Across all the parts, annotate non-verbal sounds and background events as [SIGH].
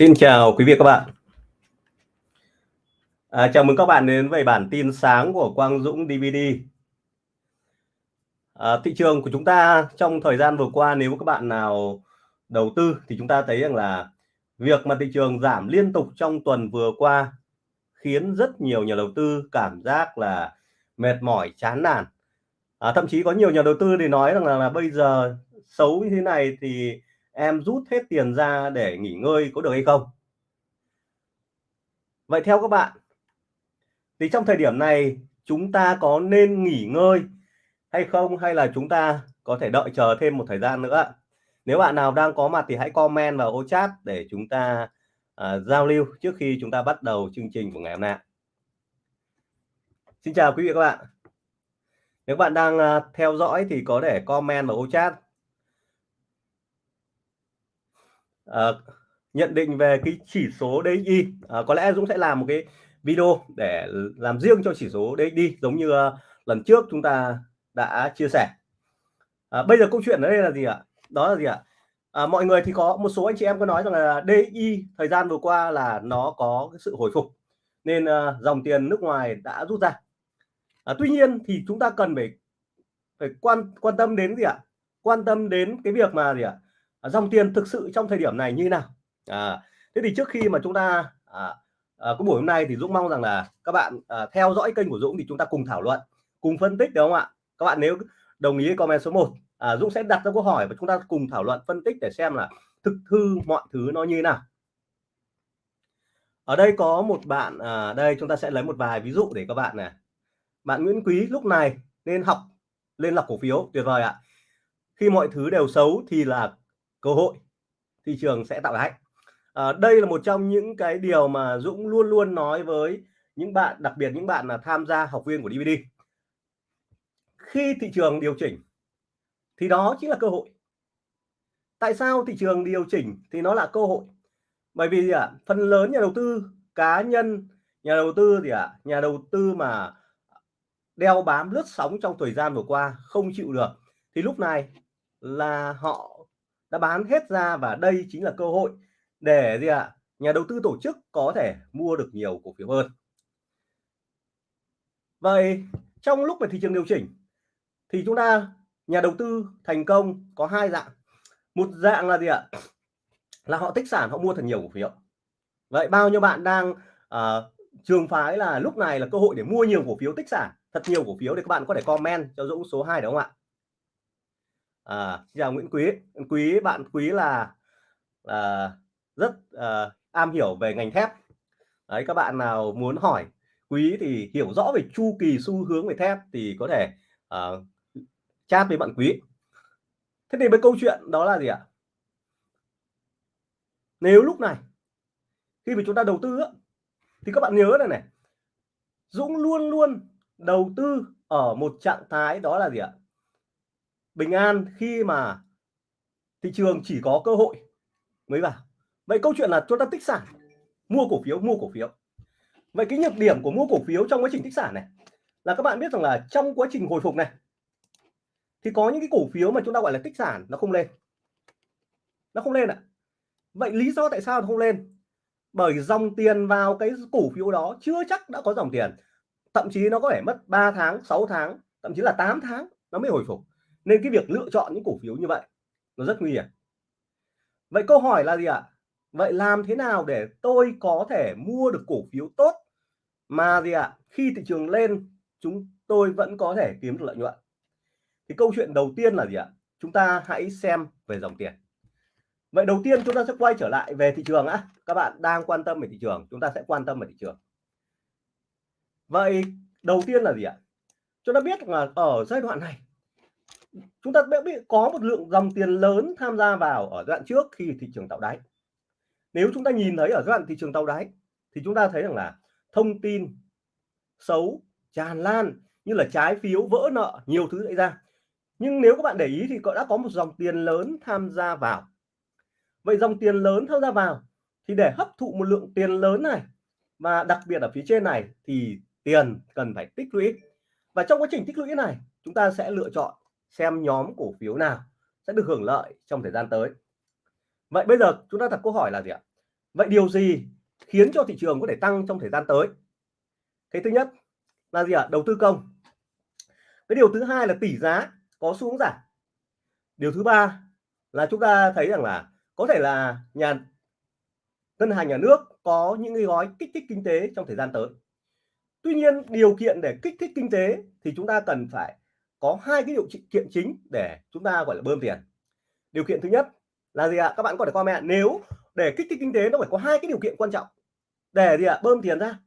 Xin chào quý vị các bạn. À, chào mừng các bạn đến với bản tin sáng của Quang Dũng DVD. À, thị trường của chúng ta trong thời gian vừa qua nếu các bạn nào đầu tư thì chúng ta thấy rằng là việc mà thị trường giảm liên tục trong tuần vừa qua khiến rất nhiều nhà đầu tư cảm giác là mệt mỏi chán nản à, thậm chí có nhiều nhà đầu tư thì nói rằng là, là bây giờ xấu như thế này thì em rút hết tiền ra để nghỉ ngơi có được hay không? Vậy theo các bạn thì trong thời điểm này chúng ta có nên nghỉ ngơi hay không? Hay là chúng ta có thể đợi chờ thêm một thời gian nữa? Nếu bạn nào đang có mặt thì hãy comment vào ô chat để chúng ta uh, giao lưu trước khi chúng ta bắt đầu chương trình của ngày hôm nay. Xin chào quý vị các bạn. Nếu bạn đang uh, theo dõi thì có thể comment vào ô chat. Ờ, nhận định về cái chỉ số DXY à, ờ, có lẽ Dũng sẽ làm một cái video để làm riêng cho chỉ số DXY giống như uh, lần trước chúng ta đã chia sẻ. À, bây giờ câu chuyện ở đây là gì ạ? Đó là gì ạ? À, mọi người thì có một số anh chị em có nói rằng là DI thời gian vừa qua là nó có cái sự hồi phục nên uh, dòng tiền nước ngoài đã rút ra. À, tuy nhiên thì chúng ta cần phải phải quan quan tâm đến gì ạ? Quan tâm đến cái việc mà gì ạ? Ờ, dòng tiền thực sự trong thời điểm này như nào? À, thế thì trước khi mà chúng ta à, à, có buổi hôm nay thì Dũng mong rằng là các bạn à, theo dõi kênh của Dũng thì chúng ta cùng thảo luận cùng phân tích đúng không ạ? Các bạn nếu đồng ý comment số 1 à, Dũng sẽ đặt ra câu hỏi và chúng ta cùng thảo luận phân tích để xem là thực hư mọi thứ nó như thế nào. Ở đây có một bạn à, đây chúng ta sẽ lấy một vài ví dụ để các bạn này. Bạn Nguyễn Quý lúc này nên học lên lọc cổ phiếu tuyệt vời ạ. Khi mọi thứ đều xấu thì là cơ hội thị trường sẽ tạo đáy à, ờ, đây là một trong những cái điều mà Dũng luôn luôn nói với những bạn đặc biệt những bạn là tham gia học viên của DVD khi thị trường điều chỉnh thì đó chính là cơ hội. Tại sao thị trường điều chỉnh thì nó là cơ hội? Bởi vì gì ạ? Phần lớn nhà đầu tư cá nhân nhà đầu tư gì ạ nhà đầu tư mà đeo bám lướt sóng trong thời gian vừa qua không chịu được thì lúc này là họ đã bán hết ra và đây chính là cơ hội để gì ạ nhà đầu tư tổ chức có thể mua được nhiều cổ phiếu hơn. Vậy trong lúc mà thị trường điều chỉnh thì chúng ta nhà đầu tư thành công có hai dạng. Một dạng là gì ạ? Là họ tích sản họ mua thật nhiều cổ phiếu. Vậy bao nhiêu bạn đang uh, trường phái là lúc này là cơ hội để mua nhiều cổ phiếu tích sản thật nhiều cổ phiếu thì các bạn có thể comment cho Dũng số 2 đúng không ạ? À, chào Nguyễn Quý. Quý bạn Quý là là rất à, am hiểu về ngành thép. Đấy các bạn nào muốn hỏi Quý thì hiểu rõ về chu kỳ xu hướng về thép thì có thể à, chat với bạn quý. Thế thì với câu chuyện đó là gì ạ? Nếu lúc này khi mà chúng ta đầu tư thì các bạn nhớ này này. Dũng luôn luôn đầu tư ở một trạng thái đó là gì ạ? Bình an khi mà thị trường chỉ có cơ hội. Mới vào. Vậy câu chuyện là chúng ta tích sản, mua cổ phiếu, mua cổ phiếu. Vậy cái nhược điểm của mua cổ phiếu trong quá trình tích sản này là các bạn biết rằng là trong quá trình hồi phục này thì có những cái cổ phiếu mà chúng ta gọi là tích sản nó không lên. Nó không lên ạ. À. vậy lý do tại sao nó không lên? Bởi dòng tiền vào cái cổ phiếu đó chưa chắc đã có dòng tiền. Thậm chí nó có thể mất 3 tháng 6 tháng, thậm chí là 8 tháng nó mới hồi phục nên cái việc lựa chọn những cổ phiếu như vậy nó rất nguy hiểm. Vậy câu hỏi là gì ạ? Vậy làm thế nào để tôi có thể mua được cổ phiếu tốt mà gì ạ? Khi thị trường lên, chúng tôi vẫn có thể kiếm được lợi nhuận. Thì câu chuyện đầu tiên là gì ạ? Chúng ta hãy xem về dòng tiền. Vậy đầu tiên chúng ta sẽ quay trở lại về thị trường á. Các bạn đang quan tâm về thị trường, chúng ta sẽ quan tâm về thị trường. Vậy đầu tiên là gì ạ? Chúng ta biết là ở giai đoạn này chúng ta bị có một lượng dòng tiền lớn tham gia vào ở giai đoạn trước khi thị trường tạo đáy. Nếu chúng ta nhìn thấy ở giai đoạn thị trường tạo đáy, thì chúng ta thấy rằng là thông tin xấu, tràn lan như là trái phiếu vỡ nợ, nhiều thứ xảy ra. Nhưng nếu các bạn để ý thì có, đã có một dòng tiền lớn tham gia vào. Vậy dòng tiền lớn tham gia vào thì để hấp thụ một lượng tiền lớn này và đặc biệt ở phía trên này thì tiền cần phải tích lũy. Và trong quá trình tích lũy này, chúng ta sẽ lựa chọn xem nhóm cổ phiếu nào sẽ được hưởng lợi trong thời gian tới. Vậy bây giờ chúng ta đặt câu hỏi là gì ạ? Vậy điều gì khiến cho thị trường có thể tăng trong thời gian tới? Cái thứ nhất là gì ạ? Đầu tư công. Cái điều thứ hai là tỷ giá có xuống giảm. Điều thứ ba là chúng ta thấy rằng là có thể là nhà ngân hàng nhà nước có những cái gói kích thích kinh tế trong thời gian tới. Tuy nhiên điều kiện để kích thích kinh tế thì chúng ta cần phải có hai cái điều kiện chính để chúng ta, gọi là, bơm tiền. Điều kiện thứ nhất là gì ạ? Các bạn có thể comment. Nếu để kích thích kinh tế, nó phải có hai cái điều kiện quan trọng. Để gì ạ? Bơm tiền ra.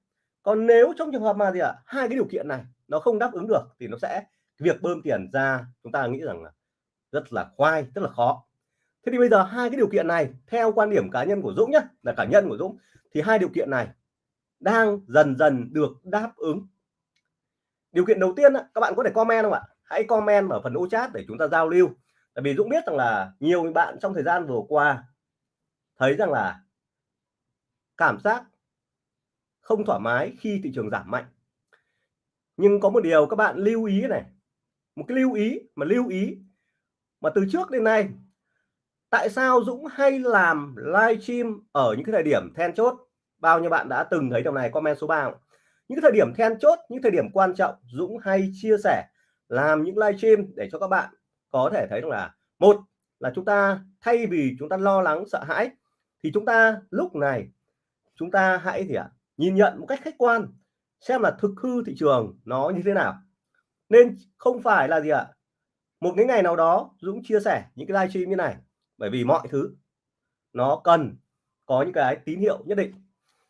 Còn nếu trong trường hợp mà gì ạ? Hai cái điều kiện này nó không đáp ứng được thì nó sẽ việc bơm tiền ra chúng ta nghĩ rằng là rất là khoai, rất là khó. Thế thì bây giờ hai cái điều kiện này, theo quan điểm cá nhân của Dũng nhé là cá nhân của Dũng, thì hai điều kiện này đang dần dần được đáp ứng. Điều kiện đầu tiên các bạn có thể comment không ạ? Hãy comment ở phần ô chat để chúng ta giao lưu. Tại vì Dũng biết rằng là nhiều bạn trong thời gian vừa qua thấy rằng là cảm giác không thoải mái khi thị trường giảm mạnh. Nhưng có một điều các bạn lưu ý này, một cái lưu ý mà lưu ý mà từ trước đến nay, tại sao Dũng hay làm livestream ở những cái thời điểm then chốt? Bao nhiêu bạn đã từng thấy điều này, comment số 3 những cái thời điểm then chốt, những thời điểm quan trọng Dũng hay chia sẻ làm những live stream để cho các bạn có thể thấy rằng là một là chúng ta thay vì chúng ta lo lắng sợ hãi thì chúng ta lúc này chúng ta hãy thì ạ à, nhìn nhận một cách khách quan xem là thực hư thị trường nó như thế nào. Nên không phải là gì ạ à, một cái ngày nào đó Dũng chia sẻ những cái livestream như này bởi vì mọi thứ nó cần có những cái tín hiệu nhất định.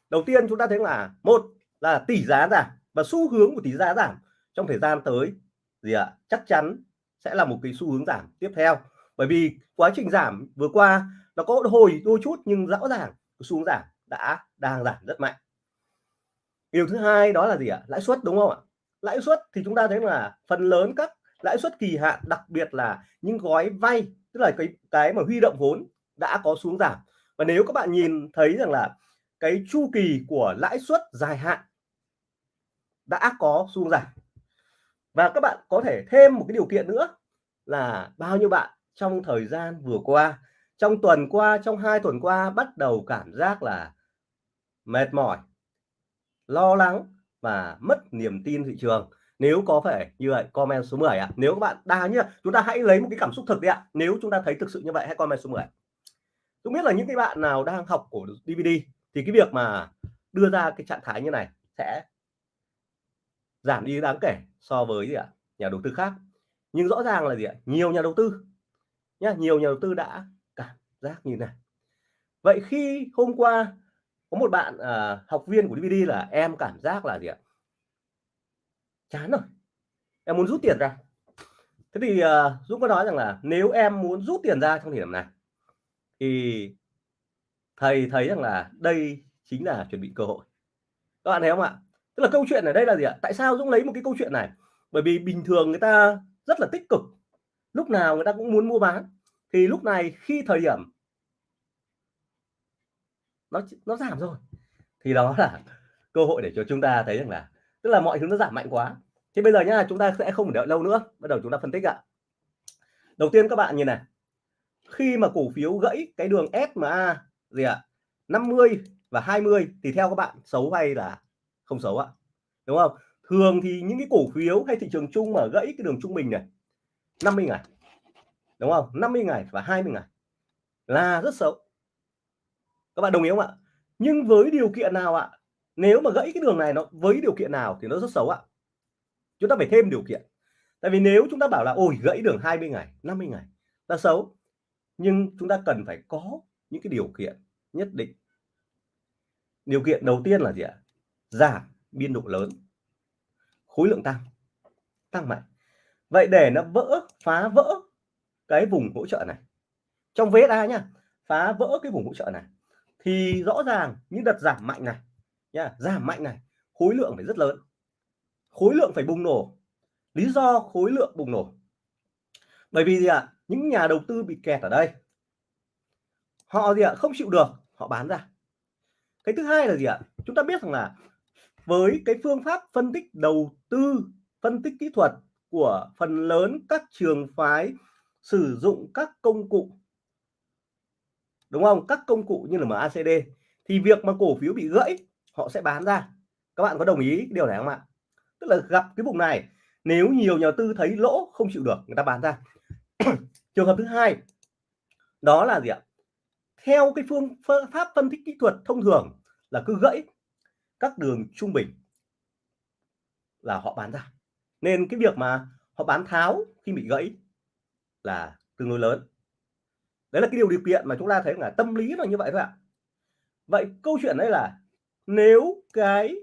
Đầu tiên chúng ta thấy là một là tỷ giá giảm và xu hướng của tỷ giá giảm trong thời gian tới gì ạ? À, chắc chắn sẽ là một cái xu hướng giảm tiếp theo. Bởi vì quá trình giảm vừa qua nó có hồi đôi chút nhưng rõ ràng xu hướng giảm đã đang giảm rất mạnh. Điều thứ hai đó là gì ạ? À? lãi suất đúng không ạ? Lãi suất thì chúng ta thấy là phần lớn các lãi suất kỳ hạn đặc biệt là những gói vay tức là cái cái mà huy động vốn đã có xuống giảm. Và nếu các bạn nhìn thấy rằng là cái chu kỳ của lãi suất dài hạn đã có xuống giảm và các bạn có thể thêm một cái điều kiện nữa là bao nhiêu bạn trong thời gian vừa qua, trong tuần qua, trong hai tuần qua bắt đầu cảm giác là mệt mỏi, lo lắng và mất niềm tin thị trường nếu có phải như vậy, comment số 10 ạ à. nếu các bạn đa nhá, chúng ta hãy lấy một cái cảm xúc thực đi ạ à. nếu chúng ta thấy thực sự như vậy, hãy comment số 10 tôi biết là những cái bạn nào đang học của DVD thì cái việc mà đưa ra cái trạng thái như này sẽ giảm đi đáng kể so với gì ạ? Nhà đầu tư khác. Nhưng rõ ràng là gì ạ? Nhiều nhà đầu tư nhá nhiều nhà đầu tư đã cảm giác như này. Vậy khi hôm qua có một bạn à, học viên của DVD là em cảm giác là gì ạ? Chán rồi. Em muốn rút tiền ra. Thế thì à, Dũng có nói rằng là nếu em muốn rút tiền ra trong thời điểm này thì thầy thấy rằng là đây chính là chuẩn bị cơ hội. Các bạn thấy không ạ? Tức là câu chuyện ở đây là gì ạ? Tại sao Dũng lấy một cái câu chuyện này? Bởi vì bình thường người ta rất là tích cực. Lúc nào người ta cũng muốn mua bán. Thì lúc này khi thời điểm nó nó giảm rồi, thì đó là cơ hội để cho chúng ta thấy rằng là, tức là mọi thứ nó giảm mạnh quá. Thì bây giờ nhá, chúng ta sẽ không đợi lâu nữa. Bắt đầu chúng ta phân tích ạ. Đầu tiên các bạn nhìn này. Khi mà cổ phiếu gãy cái đường SMA gì ạ? 50 và 20 thì theo các bạn xấu hay là không xấu ạ. Đúng không? Thường thì những cái cổ phiếu hay thị trường chung mà gãy cái đường trung bình này 50 ngày, đúng không? 50 ngày và 20 ngày là rất xấu. Các bạn đồng ý không ạ? Nhưng với điều kiện nào ạ? Nếu mà gãy cái đường này nó, với điều kiện nào thì nó rất xấu ạ. Chúng ta phải thêm điều kiện. Tại vì nếu chúng ta bảo là, ôi, gãy đường 20 ngày 50 ngày là xấu. Nhưng chúng ta cần phải có những cái điều kiện nhất định. Điều kiện đầu tiên là gì ạ? Giảm biên độ lớn. Khối lượng tăng tăng mạnh. Vậy để nó vỡ, phá vỡ cái vùng hỗ trợ này, trong VSA nhá, phá vỡ cái vùng hỗ trợ này, thì rõ ràng những đợt giảm mạnh này nha giảm mạnh này, khối lượng phải rất lớn. Khối lượng phải bùng nổ. Lý do khối lượng bùng nổ. Bởi vì gì ạ? Những nhà đầu tư bị kẹt ở đây. Họ gì ạ? Không chịu được, họ bán ra. Cái thứ hai là gì ạ? Chúng ta biết rằng là với cái phương pháp phân tích đầu tư, phân tích kỹ thuật của phần lớn các trường phái sử dụng các công cụ, đúng không? Các công cụ như là MACD thì việc mà cổ phiếu bị gãy, họ sẽ bán ra. Các bạn có đồng ý điều này không ạ? Tức là gặp cái vùng này, nếu nhiều nhà tư thấy lỗ, không chịu được, người ta bán ra. [CLEARS THROAT] Trường hợp thứ hai, đó là gì ạ? Theo cái phương pháp phân tích kỹ thuật thông thường là cứ gãy các đường trung bình là họ bán ra. Nên cái việc mà họ bán tháo khi bị gãy là tương đối lớn. Đấy là cái điều điều kiện mà chúng ta thấy là tâm lý là như vậy thôi ạ. Vậy câu chuyện đấy là nếu cái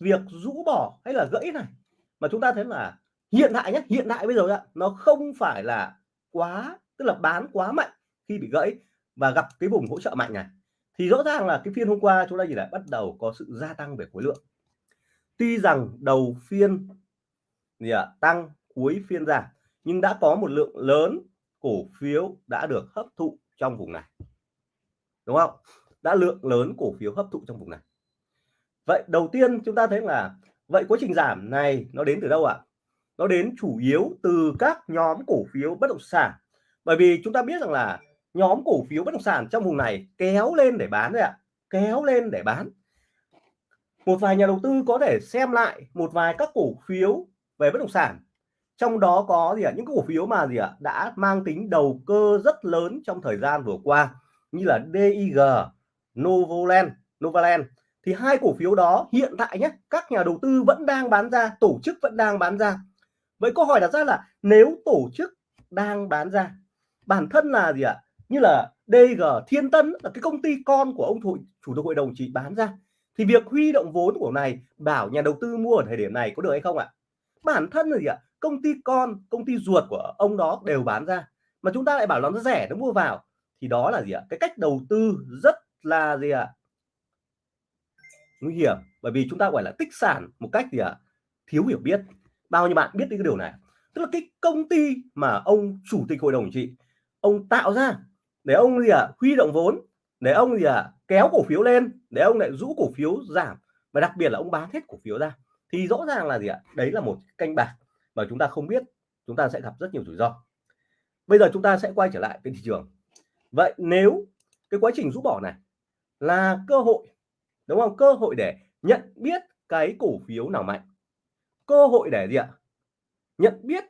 việc rũ bỏ hay là gãy này mà chúng ta thấy là hiện tại nhé hiện tại bây giờ ạ, nó không phải là quá, tức là bán quá mạnh khi bị gãy và gặp cái vùng hỗ trợ mạnh này thì rõ ràng là cái phiên hôm qua chúng ta nhìn lại bắt đầu có sự gia tăng về khối lượng. Tuy rằng đầu phiên gì ạ, tăng, cuối phiên giảm, nhưng đã có một lượng lớn cổ phiếu đã được hấp thụ trong vùng này. Đúng không? Đã lượng lớn cổ phiếu hấp thụ trong vùng này. Vậy đầu tiên chúng ta thấy là, vậy quá trình giảm này nó đến từ đâu ạ? Nó đến chủ yếu từ các nhóm cổ phiếu bất động sản. Bởi vì chúng ta biết rằng là nhóm cổ phiếu bất động sản trong vùng này kéo lên để bán đấy ạ. Kéo lên để bán. Một vài nhà đầu tư có thể xem lại một vài các cổ phiếu về bất động sản. Trong đó có gì ạ? Những cổ phiếu mà gì ạ? Đã mang tính đầu cơ rất lớn trong thời gian vừa qua như là DIG, Novoland, Novaland. Thì hai cổ phiếu đó hiện tại nhé các nhà đầu tư vẫn đang bán ra tổ chức vẫn đang bán ra. Vậy câu hỏi đặt ra là nếu tổ chức đang bán ra bản thân là gì ạ? Như là DG Thiên Tân là cái công ty con của ông thủ, chủ tịch hội đồng chỉ bán ra. Thì việc huy động vốn của này bảo nhà đầu tư mua ở thời điểm này có được hay không ạ? Bản thân là gì ạ? Công ty con công ty ruột của ông đó đều bán ra. Mà chúng ta lại bảo nó rẻ nó mua vào. Thì đó là gì ạ? Cái cách đầu tư rất là gì ạ? Nguy hiểm. Bởi vì chúng ta gọi là tích sản một cách gì ạ? Thiếu hiểu biết. Bao nhiêu bạn biết cái điều này? Tức là cái công ty mà ông chủ tịch hội đồng trị ông tạo ra để ông gì ạ? Huy động vốn. Để ông gì ạ? Kéo cổ phiếu lên. Để ông lại rũ cổ phiếu giảm. Và đặc biệt là ông bán hết cổ phiếu ra. Thì rõ ràng là gì ạ? Đấy là một canh bạc mà chúng ta không biết. Chúng ta sẽ gặp rất nhiều rủi ro. Bây giờ chúng ta sẽ quay trở lại cái thị trường. Vậy nếu cái quá trình rũ bỏ này là cơ hội, đúng không? Cơ hội để nhận biết cái cổ phiếu nào mạnh. Cơ hội để gì ạ? Nhận biết.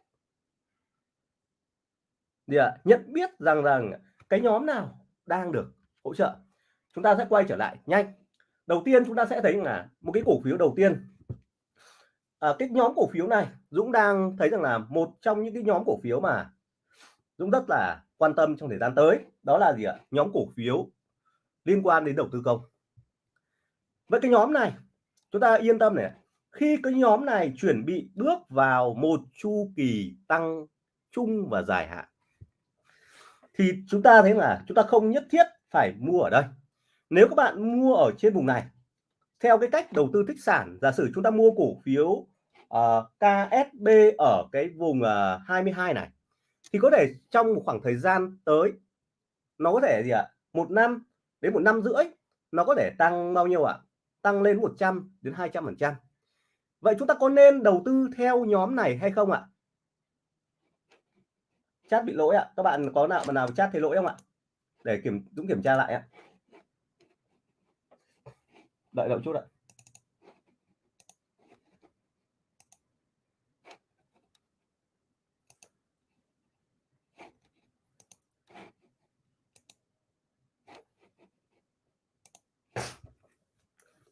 Gì ạ? Nhận biết rằng rằng cái nhóm nào đang được hỗ trợ. Chúng ta sẽ quay trở lại nhanh. Đầu tiên chúng ta sẽ thấy là một cái cổ phiếu đầu tiên. À, cái nhóm cổ phiếu này Dũng đang thấy rằng là một trong những cái nhóm cổ phiếu mà Dũng rất là quan tâm trong thời gian tới đó là gì ạ? Nhóm cổ phiếu liên quan đến đầu tư công. Với cái nhóm này chúng ta yên tâm này khi cái nhóm này chuẩn bị bước vào một chu kỳ tăng chung và dài hạn thì chúng ta thấy là chúng ta không nhất thiết phải mua ở đây. Nếu các bạn mua ở trên vùng này theo cái cách đầu tư tích sản giả sử chúng ta mua cổ phiếu ờ, uh, KSB ở cái vùng ờ, uh, 22 này thì có thể trong một khoảng thời gian tới nó có thể gì ạ? Một năm đến một năm rưỡi nó có thể tăng bao nhiêu ạ? Tăng lên 100 đến 200 phần trăm. Vậy chúng ta có nên đầu tư theo nhóm này hay không ạ? Chat bị lỗi ạ. Các bạn có nào mà nào chat thấy lỗi không ạ? Để kiểm, Dũng kiểm tra lại ạ. Đợi đợi chút ạ.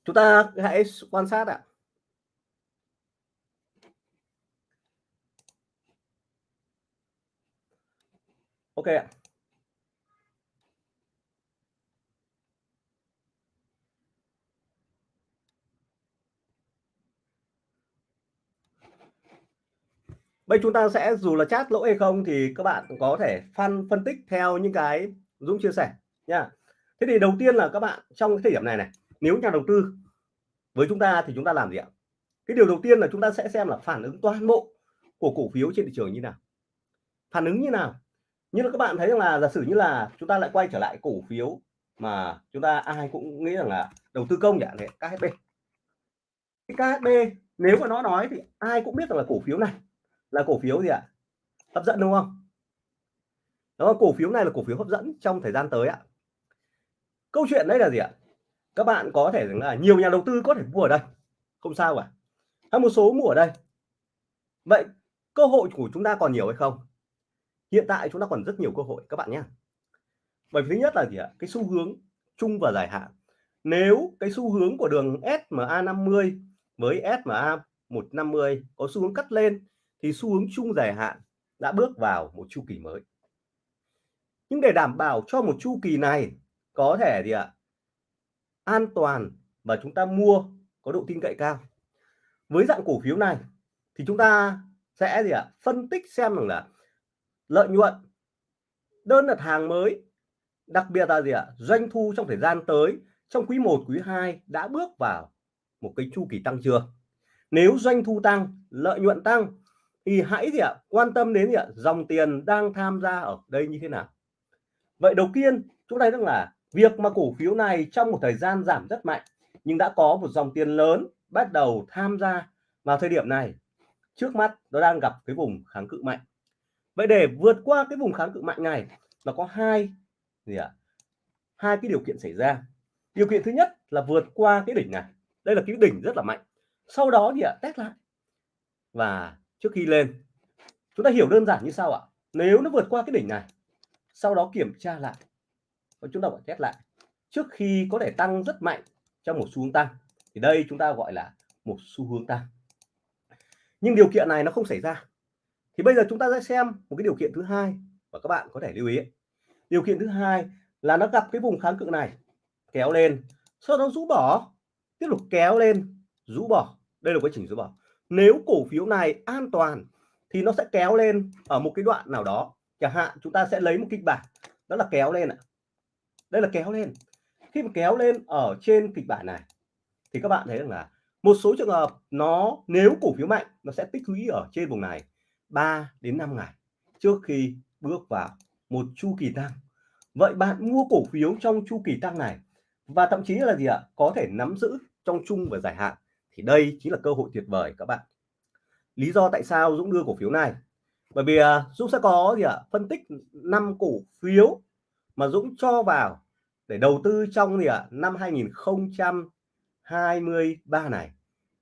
Chúng ta hãy quan sát ạ. Ok ạ Bây chúng ta sẽ dù là chat lỗi hay không thì các bạn có thể phân phân tích theo những cái Dũng chia sẻ nha. Thế thì đầu tiên là các bạn trong cái thời điểm này này, nếu nhà đầu tư với chúng ta thì chúng ta làm gì ạ? Cái điều đầu tiên là chúng ta sẽ xem là phản ứng toàn bộ của cổ phiếu trên thị trường như nào. Phản ứng như nào? Như là các bạn thấy rằng là giả sử như là chúng ta lại quay trở lại cổ phiếu mà chúng ta ai cũng nghĩ rằng là đầu tư công chẳng hạn KHB. Cái KHB nếu mà nó nói thì ai cũng biết rằng là cổ phiếu này là cổ phiếu gì ạ? Hấp dẫn, đúng không? Đó, cổ phiếu này là cổ phiếu hấp dẫn trong thời gian tới ạ. Câu chuyện đấy là gì ạ? Các bạn có thể rằng là nhiều nhà đầu tư có thể mua ở đây. Không sao cả. Hay một số mua ở đây. Vậy cơ hội của chúng ta còn nhiều hay không? Hiện tại chúng ta còn rất nhiều cơ hội, các bạn nhé. Bởi vì thứ nhất là gì ạ? Cái xu hướng chung và dài hạn. Nếu cái xu hướng của đường SMA 50 với SMA 150 có xu hướng cắt lên, thì xu hướng chung dài hạn đã bước vào một chu kỳ mới. Nhưng để đảm bảo cho một chu kỳ này có thể gì ạ? An toàn và chúng ta mua có độ tin cậy cao. Với dạng cổ phiếu này thì chúng ta sẽ gì ạ? Phân tích xem rằng là lợi nhuận. Đơn đặt hàng mới, đặc biệt là gì ạ? Doanh thu trong thời gian tới, trong quý 1 quý 2 đã bước vào một cái chu kỳ tăng chưa? Nếu doanh thu tăng, lợi nhuận tăng, thì hãy gì ạ? Quan tâm đến gì ạ? Dòng tiền đang tham gia ở đây như thế nào? Vậy đầu tiên, chúng ta rằng là việc mà cổ phiếu này trong một thời gian giảm rất mạnh, nhưng đã có một dòng tiền lớn bắt đầu tham gia vào thời điểm này. Trước mắt, nó đang gặp cái vùng kháng cự mạnh vậy để vượt qua cái vùng kháng cự mạnh này, nó có hai gì ạ? Hai cái điều kiện xảy ra. Điều kiện thứ nhất là vượt qua cái đỉnh này. Đây là cái đỉnh rất là mạnh. Sau đó thì ạ, test lại. Và trước khi lên, chúng ta hiểu đơn giản như sau ạ. Nếu nó vượt qua cái đỉnh này, sau đó kiểm tra lại, và chúng ta phải test lại. Trước khi có thể tăng rất mạnh trong một xu hướng tăng, thì đây chúng ta gọi là một xu hướng tăng. Nhưng điều kiện này nó không xảy ra thì bây giờ chúng ta sẽ xem một cái điều kiện thứ hai và các bạn có thể lưu ý điều kiện thứ hai là nó gặp cái vùng kháng cự này, kéo lên, sau đó rũ bỏ, tiếp tục kéo lên, rũ bỏ. Đây là quá trình rũ bỏ. Nếu cổ phiếu này an toàn thì nó sẽ kéo lên ở một cái đoạn nào đó. Chẳng hạn chúng ta sẽ lấy một kịch bản, đó là kéo lên ạ. Đây là kéo lên. Khi mà kéo lên ở trên kịch bản này thì các bạn thấy rằng là một số trường hợp nó, nếu cổ phiếu mạnh, nó sẽ tích lũy ở trên vùng này. 3 đến 5 ngày trước khi bước vào một chu kỳ tăng. Vậy bạn mua cổ phiếu trong chu kỳ tăng này và thậm chí là gì ạ? Có thể nắm giữ trong chung và dài hạn. Thì đây chính là cơ hội tuyệt vời các bạn. Lý do tại sao Dũng đưa cổ phiếu này? Bởi vì à, Dũng sẽ có gì ạ? Phân tích năm cổ phiếu mà Dũng cho vào để đầu tư trong gì ạ? Năm 2023 này.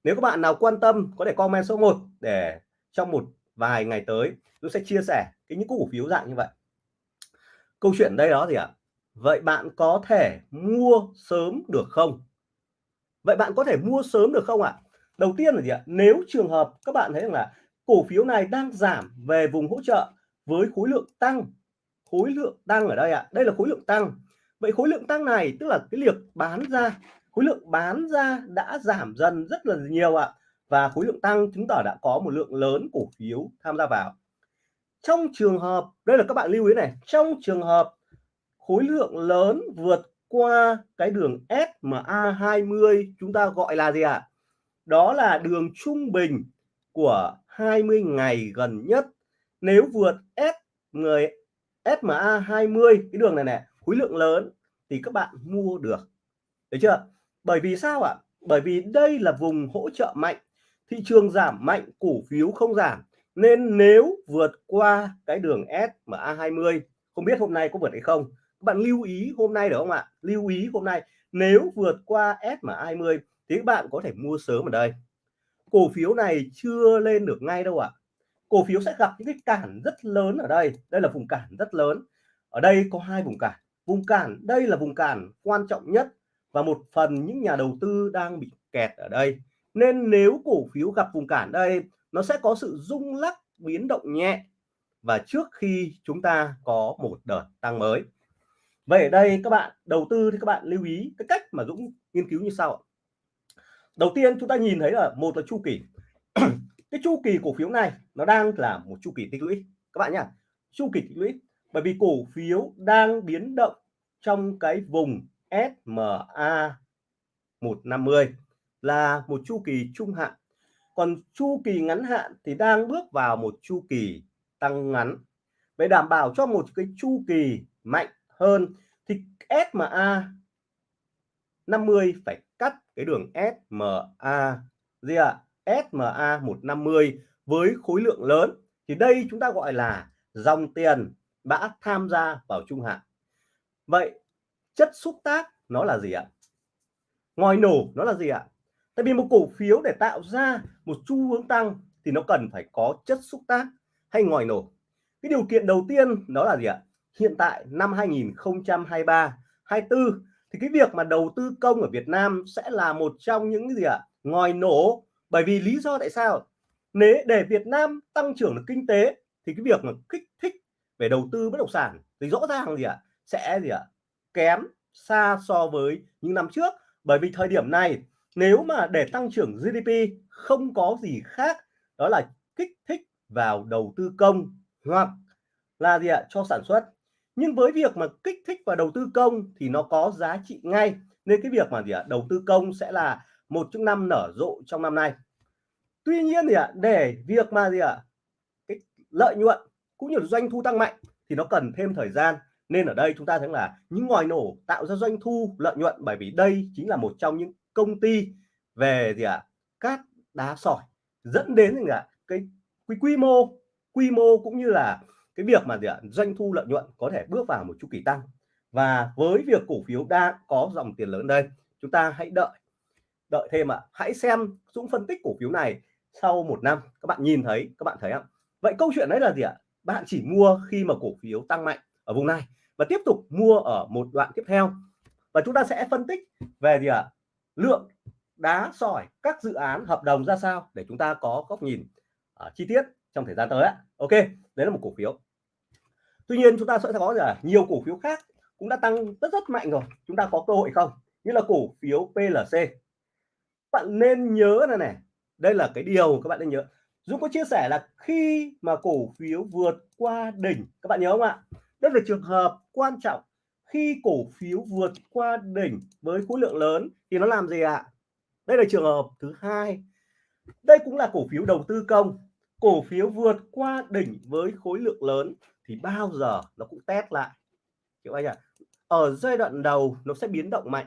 Nếu các bạn nào quan tâm, có thể comment số 1 để trong một vài ngày tới Dũng sẽ chia sẻ cái những cổ phiếu dạng như vậy. Câu chuyện đây đó gì ạ? Vậy bạn có thể mua sớm được không? Vậy bạn có thể mua sớm được không ạ? Đầu tiên là gì ạ? Nếu trường hợp các bạn thấy rằng là cổ phiếu này đang giảm về vùng hỗ trợ với khối lượng tăng, khối lượng tăng ở đây ạ, đây là khối lượng tăng. Vậy khối lượng tăng này, tức là cái liệt bán ra, khối lượng bán ra đã giảm dần rất là nhiều ạ và khối lượng tăng chứng tỏ đã có một lượng lớn cổ phiếu tham gia vào. Trong trường hợp, đây là các bạn lưu ý này, trong trường hợp khối lượng lớn vượt qua cái đường SMA 20 chúng ta gọi là gì ạ? À? đó là đường trung bình của 20 ngày gần nhất. Nếu vượt S người SMA 20 cái đường này này khối lượng lớn thì các bạn mua được. Được chưa? Bởi vì sao ạ? Bởi vì đây là vùng hỗ trợ mạnh thị trường giảm mạnh, cổ phiếu không giảm. Nên nếu vượt qua cái đường SMA 20 không biết hôm nay có vượt hay không? Các bạn lưu ý hôm nay được không ạ? Lưu ý hôm nay, nếu vượt qua SMA 20 thì các bạn có thể mua sớm ở đây. Cổ phiếu này chưa lên được ngay đâu ạ. Cổ phiếu sẽ gặp những cái cản rất lớn ở đây. Đây là vùng cản rất lớn. Ở đây có hai vùng cản. Vùng cản, đây là vùng cản quan trọng nhất và một phần những nhà đầu tư đang bị kẹt ở đây nên nếu cổ phiếu gặp vùng cản đây, nó sẽ có sự rung lắc, biến động nhẹ. Và trước khi chúng ta có một đợt tăng mới. Vậy ở đây các bạn, đầu tư thì các bạn lưu ý cái cách mà Dũng nghiên cứu như sau đầu tiên chúng ta nhìn thấy là một là chu kỳ. [CLEARS THROAT] Cái chu kỳ cổ phiếu này nó đang là một chu kỳ tích lũy. Các bạn nhá, chu kỳ tích lũy. Bởi vì cổ phiếu đang biến động trong cái vùng SMA 150 là một chu kỳ trung hạn. Còn chu kỳ ngắn hạn thì đang bước vào một chu kỳ tăng ngắn. Để đảm bảo cho một cái chu kỳ mạnh hơn thì SMA 50 phải cắt cái đường SMA gì ạ? À? SMA 150 với khối lượng lớn. Thì đây chúng ta gọi là dòng tiền đã tham gia vào trung hạn. Vậy chất xúc tác nó là gì ạ? Ngòi nổ nó là gì ạ? Tại vì một cổ phiếu để tạo ra một xu hướng tăng thì nó cần phải có chất xúc tác hay ngòi nổ. Cái điều kiện đầu tiên đó là gì ạ? Hiện tại năm 2023 24 thì cái việc mà đầu tư công ở Việt Nam sẽ là một trong những gì ạ? Ngòi nổ. Bởi vì lý do tại sao? Nếu để Việt Nam tăng trưởng được kinh tế thì cái việc mà kích thích về đầu tư bất động sản thì rõ ràng gì ạ? Sẽ gì ạ? Kém xa so với những năm trước. Bởi vì thời điểm này nếu mà để tăng trưởng GDP không có gì khác, đó là kích thích vào đầu tư công hoặc là gì ạ? Cho sản xuất. Nhưng với việc mà kích thích vào đầu tư công thì nó có giá trị ngay. Nên cái việc mà gì ạ? Đầu tư công sẽ là một trong năm nở rộ trong năm nay. Tuy nhiên thì ạ, để việc mà gì ạ? Cái lợi nhuận cũng như là doanh thu tăng mạnh thì nó cần thêm thời gian. Nên ở đây chúng ta thấy là những ngòi nổ tạo ra doanh thu, lợi nhuận. Bởi vì đây chính là một trong những công ty về gì ạ à, cát đá sỏi dẫn đến gì ạ à, cái quy, quy mô quy mô cũng như là cái việc mà gì ạ doanh thu lợi nhuận có thể bước vào một chu kỳ tăng. Và với việc cổ phiếu đang có dòng tiền lớn đây chúng ta hãy đợi đợi thêm ạ. À. hãy xem Dũng phân tích cổ phiếu này sau một năm. Các bạn nhìn thấy các bạn thấy không vậy câu chuyện đấy là gì ạ? Bạn chỉ mua khi mà cổ phiếu tăng mạnh ở vùng này và tiếp tục mua ở một đoạn tiếp theo. Và chúng ta sẽ phân tích về gì ạ? Lượng đá sỏi các dự án hợp đồng ra sao để chúng ta có góc nhìn uh, chi tiết trong thời gian tới ok đấy là một cổ phiếu. Tuy nhiên chúng ta sẽ có là nhiều cổ phiếu khác cũng đã tăng rất rất mạnh rồi. Chúng ta có cơ hội không? Như là cổ phiếu PLC bạn nên nhớ này này đây là cái điều các bạn nên nhớ. Dũng có chia sẻ là khi mà cổ phiếu vượt qua đỉnh các bạn nhớ không ạ? Đây là trường hợp quan trọng khi cổ phiếu vượt qua đỉnh với khối lượng lớn thì nó làm gì ạ? Đây là trường hợp thứ hai. Đây cũng là cổ phiếu đầu tư công. Cổ phiếu vượt qua đỉnh với khối lượng lớn thì bao giờ nó cũng test lại. Hiểu anh ạ? Ở giai đoạn đầu nó sẽ biến động mạnh.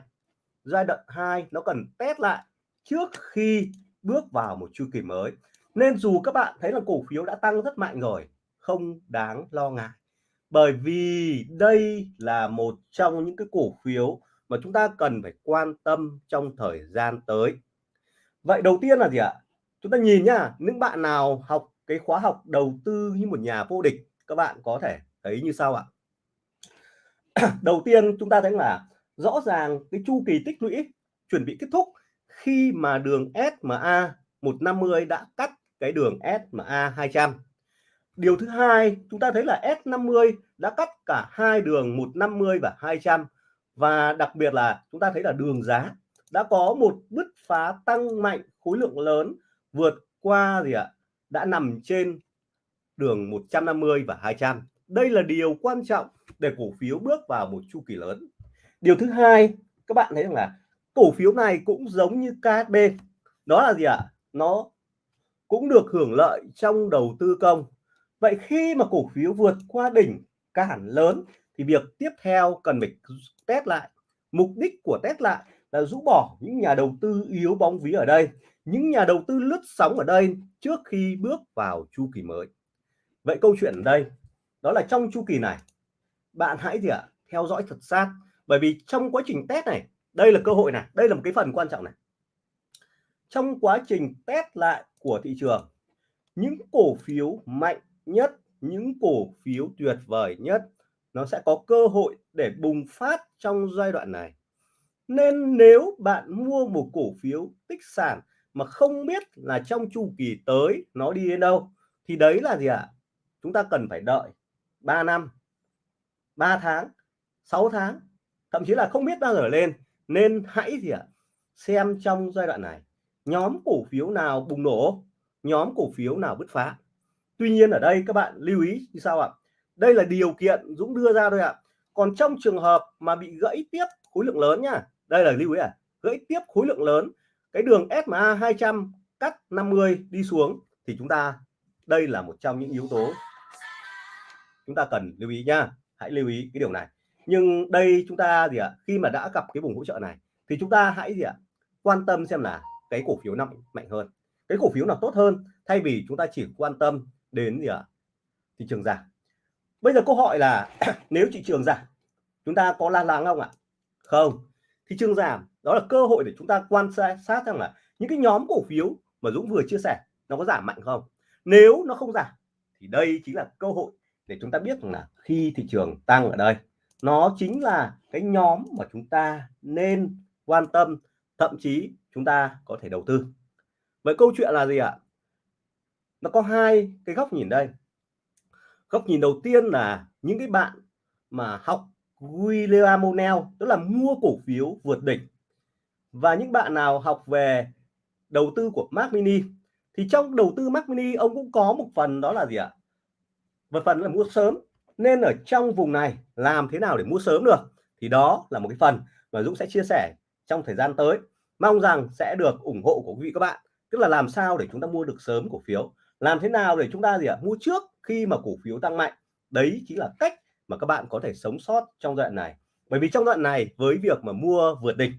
Giai đoạn 2 nó cần test lại trước khi bước vào một chu kỳ mới. Nên dù các bạn thấy là cổ phiếu đã tăng rất mạnh rồi, không đáng lo ngại bởi vì đây là một trong những cái cổ phiếu mà chúng ta cần phải quan tâm trong thời gian tới. Vậy đầu tiên là gì ạ? Chúng ta nhìn nhá, những bạn nào học cái khóa học đầu tư như một nhà vô địch, các bạn có thể thấy như sau ạ. [CLEARS THROAT] Đầu tiên chúng ta thấy là rõ ràng cái chu kỳ tích lũy chuẩn bị kết thúc khi mà đường SMA 150 đã cắt cái đường SMA 200 điều thứ hai, chúng ta thấy là S50 đã cắt cả hai đường 150 và 200 và đặc biệt là chúng ta thấy là đường giá đã có một bứt phá tăng mạnh, khối lượng lớn vượt qua gì ạ? Đã nằm trên đường 150 và 200 đây là điều quan trọng để cổ phiếu bước vào một chu kỳ lớn. Điều thứ hai, các bạn thấy rằng là cổ phiếu này cũng giống như KSB đó là gì ạ? Nó cũng được hưởng lợi trong đầu tư công vậy khi mà cổ phiếu vượt qua đỉnh cản lớn thì việc tiếp theo cần phải test lại. Mục đích của test lại là rũ bỏ những nhà đầu tư yếu bóng ví ở đây những nhà đầu tư lướt sóng ở đây trước khi bước vào chu kỳ mới. Vậy câu chuyện ở đây đó là trong chu kỳ này. Bạn hãy gì ạ à, theo dõi thật sát bởi vì trong quá trình test này đây là cơ hội này đây là một cái phần quan trọng này. Trong quá trình test lại của thị trường những cổ phiếu mạnh nhất, những cổ phiếu tuyệt vời nhất, nó sẽ có cơ hội để bùng phát trong giai đoạn này nên nếu bạn mua một cổ phiếu tích sản mà không biết là trong chu kỳ tới nó đi đến đâu, thì đấy là gì ạ à? chúng ta cần phải đợi 3 năm 3 tháng 6 tháng, thậm chí là không biết bao giờ lên nên hãy gì ạ à? xem trong giai đoạn này, nhóm cổ phiếu nào bùng nổ, nhóm cổ phiếu nào bứt phá tuy nhiên ở đây các bạn lưu ý như sao ạ. Đây là điều kiện Dũng đưa ra thôi ạ. Còn trong trường hợp mà bị gãy tiếp khối lượng lớn nhá đây là lưu ý à gãy tiếp khối lượng lớn cái đường SMA 200 cắt 50 đi xuống thì chúng ta đây là một trong những yếu tố chúng ta cần lưu ý nha. Hãy lưu ý cái điều này. Nhưng đây chúng ta gì ạ? À, khi mà đã gặp cái vùng hỗ trợ này thì chúng ta hãy gì ạ? À, quan tâm xem là cái cổ phiếu nào mạnh hơn. Cái cổ phiếu nào tốt hơn thay vì chúng ta chỉ quan tâm đến gì ạ? À, thị trường giảm. Bây giờ câu hỏi là [CLEARS THROAT] nếu thị trường giảm chúng ta có lo lắng không ạ? Không. Thị trường giảm đó là cơ hội để chúng ta quan sát rằng là những cái nhóm cổ phiếu mà Dũng vừa chia sẻ nó có giảm mạnh không? Nếu nó không giảm thì đây chính là cơ hội để chúng ta biết rằng là khi thị trường tăng ở đây nó chính là cái nhóm mà chúng ta nên quan tâm thậm chí chúng ta có thể đầu tư. Vậy câu chuyện là gì ạ? Nó có hai cái góc nhìn đây. Góc nhìn đầu tiên là những cái bạn mà học William O'Neill tức là mua cổ phiếu vượt đỉnh. Và những bạn nào học về đầu tư của Mac Mini, thì trong đầu tư Mac Mini, ông cũng có một phần đó là gì ạ? Một phần là mua sớm. Nên ở trong vùng này, làm thế nào để mua sớm được? Thì đó là một cái phần mà Dũng sẽ chia sẻ trong thời gian tới. Mong rằng sẽ được ủng hộ của quý vị các bạn. Tức là làm sao để chúng ta mua được sớm cổ phiếu? Làm thế nào để chúng ta gì ạ? Mua trước khi mà cổ phiếu tăng mạnh. Đấy chính là cách mà các bạn có thể sống sót trong đoạn này. Bởi vì trong đoạn này, với việc mà mua vượt đỉnh,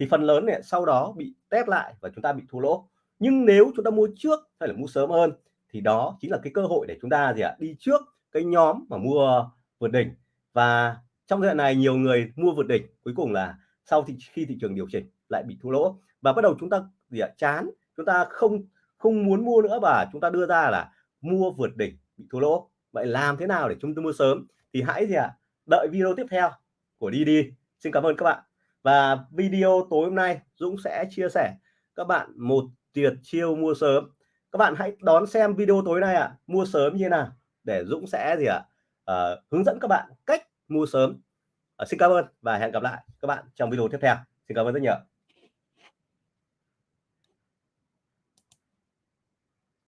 thì phần lớn này sau đó bị test lại và chúng ta bị thua lỗ. Nhưng nếu chúng ta mua trước hay là mua sớm hơn, thì đó chính là cái cơ hội để chúng ta gì ạ? Đi trước cái nhóm mà mua vượt đỉnh. Và trong giai đoạn này, nhiều người mua vượt đỉnh, cuối cùng là sau thì khi thị trường điều chỉnh lại bị thua lỗ. Và bắt đầu chúng ta gì ạ? Chán, chúng ta không không muốn mua nữa và chúng ta đưa ra là mua vượt đỉnh bị thua lỗ. Vậy làm thế nào để chúng ta mua sớm? Thì hãy gì ạ? Đợi video tiếp theo của đi đi. Xin cảm ơn các bạn. Và video tối hôm nay Dũng sẽ chia sẻ các bạn một tuyệt chiêu mua sớm. Các bạn hãy đón xem video tối nay ạ. À, mua sớm như thế nào? Để Dũng sẽ gì ạ? À? uh, hướng dẫn các bạn cách mua sớm. Uh, xin cảm ơn và hẹn gặp lại các bạn trong video tiếp theo. Xin cảm ơn rất nhiều.